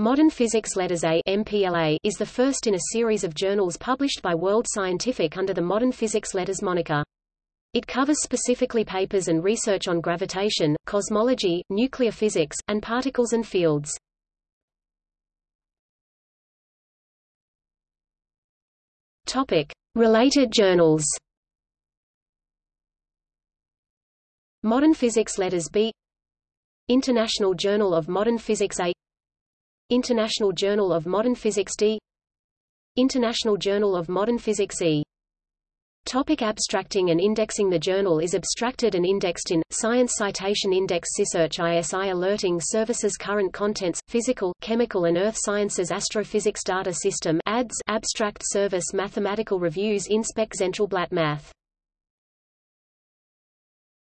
Modern Physics Letters A MPLA is the first in a series of journals published by World Scientific under the Modern Physics Letters moniker. It covers specifically papers and research on gravitation, cosmology, nuclear physics, and particles and fields. Topic: Related journals. Modern Physics Letters B International Journal of Modern Physics A International Journal of Modern Physics D. International Journal of Modern Physics E. Topic abstracting and indexing The journal is abstracted and indexed in, Science Citation Index SciSearch ISI Alerting Services Current Contents, Physical, Chemical and Earth Sciences Astrophysics Data System ADS Abstract Service Mathematical Reviews InSpec Zentralblatt Math